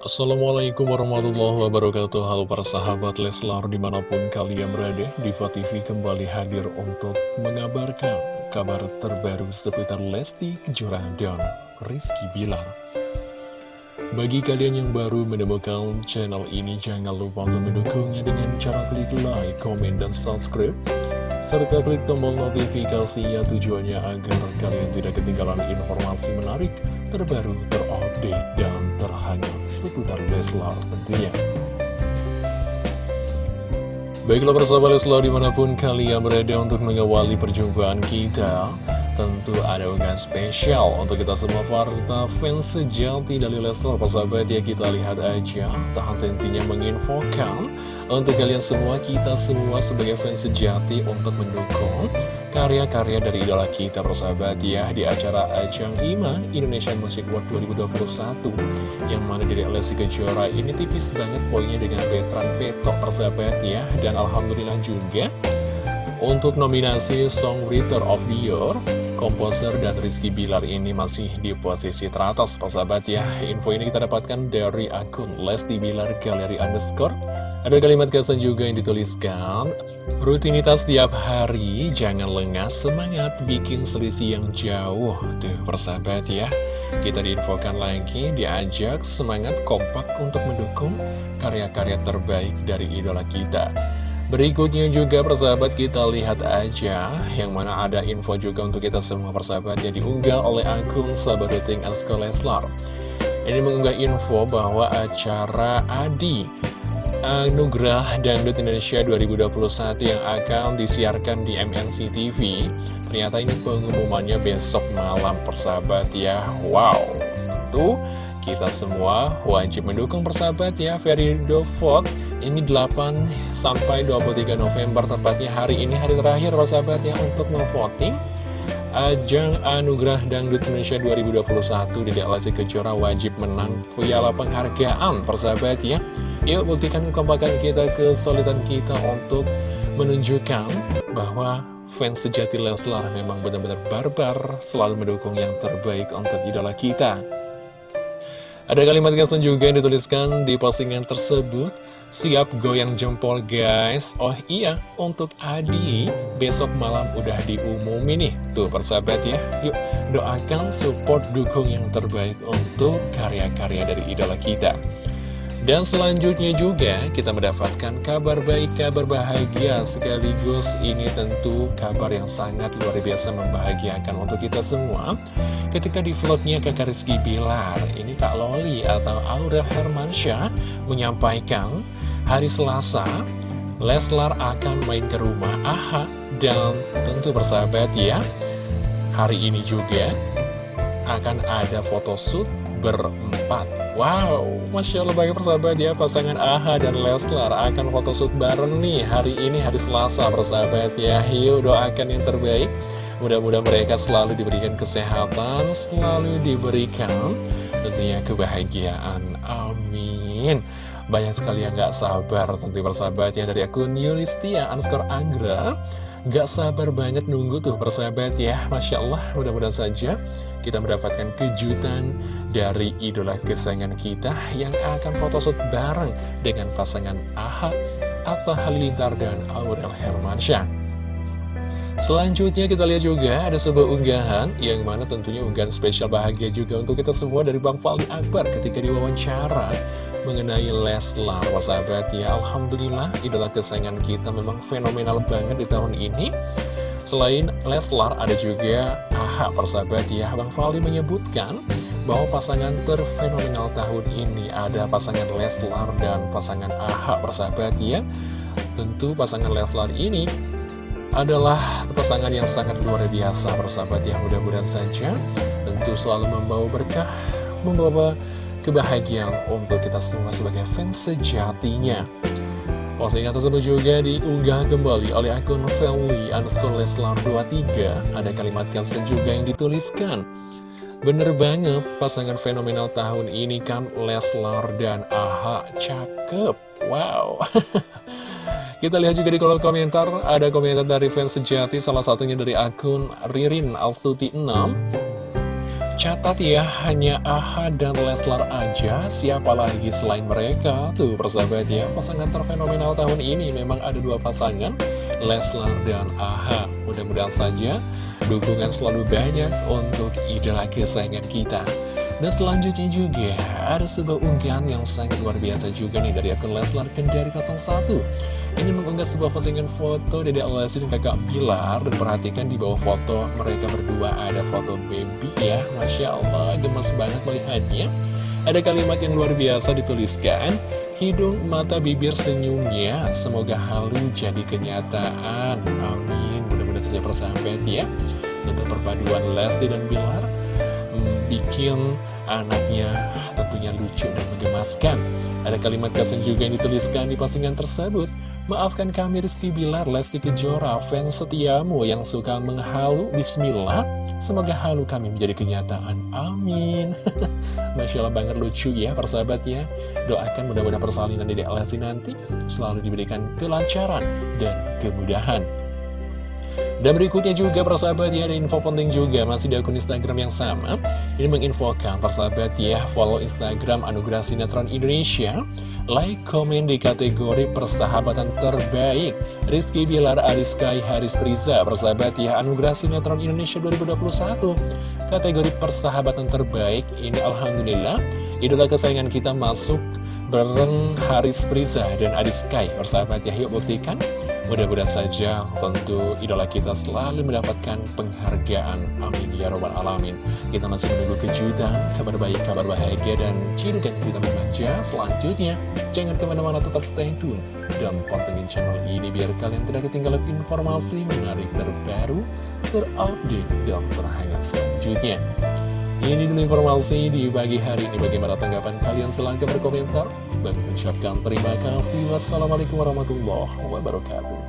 Assalamualaikum warahmatullahi wabarakatuh. Halo para sahabat Leslar di mana pun kalian berada Diva TV kembali hadir untuk mengabarkan kabar terbaru seputar Lesti Kejora dan Rizky Bilar. Bagi kalian yang baru menemukan channel ini Jangan lupa untuk mendukungnya dengan cara klik like, komen, dan subscribe serta klik tombol notifikasinya tujuannya agar kalian tidak ketinggalan informasi menarik, terbaru, terupdate, dan terhangat seputar Leslar tentunya. Baiklah persahabat Leslar di mana pun kalian berada untuk mengawali perjumpaan kita tentu ada unggahan spesial untuk kita semua Farta fans sejati dari Leslar persahabat ya kita lihat aja tahan tentunya menginfokan untuk kalian semua kita semua sebagai fans sejati untuk mendukung karya-karya dari idola kita persahabat ya di acara Ajang IMA Indonesian Music World 2021 yang mana dari Lesti Kejora ini tipis banget poinnya dengan veteran petok persahabat ya. Dan Alhamdulillah juga untuk nominasi Songwriter of the Year komposer dan Rizky Bilar ini masih di posisi teratas persahabat ya. Info ini kita dapatkan dari akun Lesti Bilar Galeri Underscore. Ada kalimat kesan juga yang dituliskan Rutinitas tiap hari, jangan lengah semangat bikin selisih yang jauh. Tuh persahabat ya. Kita diinfokan lagi, diajak semangat kompak untuk mendukung karya-karya terbaik dari idola kita Berikutnya juga persahabat kita lihat aja Yang mana ada info juga untuk kita semua persahabat. Yang diunggah oleh akun Sabaruting Asko Leslar Ini mengunggah info bahwa acara Adi Anugerah Dangdut Indonesia 2021 yang akan disiarkan di MNC TV Ternyata ini pengumumannya besok malam persahabat ya. Wow. Tuh kita semua. Wajib mendukung persahabat ya Ferido Vote ini 8 sampai 23 November tepatnya hari ini hari terakhir persahabat ya untuk memvoting Ajang Anugerah Dangdut Indonesia 2021 di Lesti Kejora. Wajib menang piala penghargaan persahabat ya Yuk buktikan kekompakan kita, kesulitan kita untuk menunjukkan bahwa fans sejati Leslar memang benar-benar barbar selalu mendukung yang terbaik untuk idola kita ada kalimat caption juga yang dituliskan di postingan tersebut. Siap goyang jempol guys. Oh iya, untuk Adi. Besok malam udah diumumin nih. Tuh persahabat ya. Yuk doakan support dukung yang terbaik Untuk karya-karya dari idola kita dan selanjutnya juga kita mendapatkan kabar baik, kabar bahagia sekaligus ini tentu kabar yang sangat luar biasa membahagiakan untuk kita semua. Ketika di vlognya kakak Rizky Bilar, ini Kak Loli atau Aurel Hermansyah menyampaikan hari Selasa Leslar akan main ke rumah Aha dan tentu bersahabat ya hari ini juga akan ada photoshoot berempat Wow, Masya Allah banyak persahabat ya Pasangan Aha dan Leslar akan photoshoot bareng nih Hari ini hari Selasa persahabat ya. Yuk doakan yang terbaik. Mudah-mudahan mereka selalu diberikan kesehatan Selalu diberikan tentunya kebahagiaan. Amin. Banyak sekali yang gak sabar tentu persahabat ya dari akun Yulistia underscore Anggra. Gak sabar banget nunggu tuh persahabat ya. Masya Allah mudah-mudahan saja kita mendapatkan kejutan dari idola kesayangan kita Yang akan photoshoot bareng dengan pasangan Aha Atta Halilintar dan Aurel Hermansyah. Selanjutnya kita lihat juga ada sebuah unggahan yang mana tentunya unggahan spesial bahagia juga untuk kita semua dari Bang Fali Akbar ketika diwawancara mengenai Leslar. Sahabat ya Alhamdulillah idola kesayangan kita memang fenomenal banget di tahun ini Selain Leslar ada juga AHA persahabat ya. Bang Fali menyebutkan bahwa pasangan terfenomenal tahun ini. Ada pasangan Leslar dan pasangan AHA persahabat ya. Tentu pasangan Leslar ini adalah pasangan yang sangat luar biasa persahabat ya. Mudah-mudahan saja tentu selalu membawa berkah membawa kebahagiaan untuk kita semua sebagai fans sejatinya. Postingan tersebut juga diunggah kembali oleh akun Feli underscore Leslar 23. Ada kalimat caption juga yang dituliskan. Bener banget, pasangan fenomenal tahun ini kan Leslar dan Aha cakep. Wow. Kita lihat juga di kolom komentar, ada komentar dari fans sejati, salah satunya dari akun Ririn Alstuti 6. Catat ya, hanya AHA dan Leslar aja, siapa lagi selain mereka? Tuh persahabat ya, pasangan terfenomenal tahun ini memang ada dua pasangan, Leslar dan AHA. Mudah-mudahan saja dukungan selalu banyak untuk idola kesayangan kita. Dan selanjutnya juga ada sebuah unggahan yang sangat luar biasa juga nih dari akun Leslar Kendari 01 Ini mengunggah sebuah postingan foto Dede Lesti dan kakak Pilar. Dan perhatikan di bawah foto mereka berdua ada foto baby ya Masya Allah gemes banget melihatnya. Ada kalimat yang luar biasa dituliskan Hidung, mata, bibir, senyumnya Semoga halu jadi kenyataan. Amin. Mudah-mudahan saja persahabat ya. Untuk perpaduan Lesti dan Bilar bikin anaknya tentunya lucu dan menggemaskan. Ada kalimat caption juga yang dituliskan di postingan tersebut. Maafkan kami Rizky Bilar, Lesti Kejora, fans setiamu yang suka menghalu, bismillah. Semoga halu kami menjadi kenyataan. Amin. Masya Allah banget lucu ya persahabat ya. Doakan mudah-mudahan persalinan Dede Lesti nanti selalu diberikan kelancaran dan kemudahan. Dan berikutnya juga persahabat ya ada info penting juga masih di akun Instagram yang sama. Ini menginfokan persahabat ya follow Instagram Anugerah Sinetron Indonesia. Like, komen di kategori persahabatan terbaik. Rizky Bilar, Ariskai, Haris Priza Persahabat ya Anugerah Sinetron Indonesia 2021 Kategori persahabatan terbaik Ini Alhamdulillah Idola kesayangan kita masuk bareng Haris Priza dan Ariskai Persahabat ya yuk buktikan Mudah-mudahan saja tentu idola kita selalu mendapatkan penghargaan. Amin ya robbal alamin. Kita masih menunggu kejutan, kabar baik, kabar bahagia, dan cidukan kita memanja selanjutnya. Jangan ke mana-mana tetap stay tune dan pantengin channel ini biar kalian tidak ketinggalan informasi menarik terbaru, terupdate, dan terhangat selanjutnya. Ini dulu informasi di pagi hari ini. Bagaimana tanggapan kalian? Silahkan berkomentar. Dan mengucapkan terima kasih. Wassalamualaikum warahmatullahi wabarakatuh.